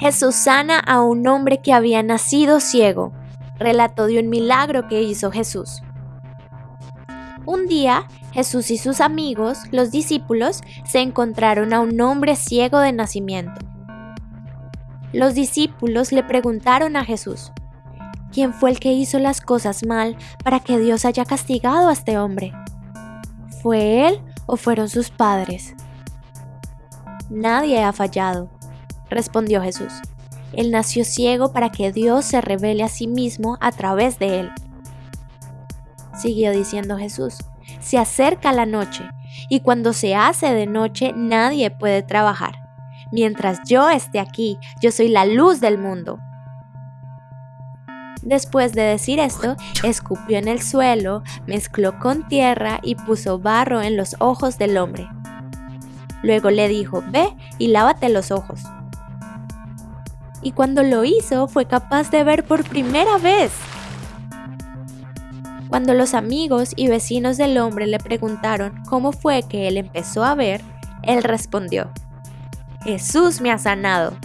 Jesús sana a un hombre que había nacido ciego. Relato de un milagro que hizo Jesús. Un día, Jesús y sus amigos, los discípulos, se encontraron a un hombre ciego de nacimiento. Los discípulos le preguntaron a Jesús, ¿quién fue el que hizo las cosas mal para que Dios haya castigado a este hombre? ¿Fue él o fueron sus padres? Nadie ha fallado, respondió Jesús. Él nació ciego para que Dios se revele a sí mismo a través de él. Siguió diciendo Jesús, se acerca la noche, y cuando se hace de noche nadie puede trabajar. Mientras yo esté aquí, yo soy la luz del mundo. Después de decir esto, escupió en el suelo, mezcló con tierra y puso barro en los ojos del hombre. Luego le dijo, ve y lávate los ojos y cuando lo hizo fue capaz de ver por primera vez. Cuando los amigos y vecinos del hombre le preguntaron cómo fue que él empezó a ver, él respondió, Jesús me ha sanado.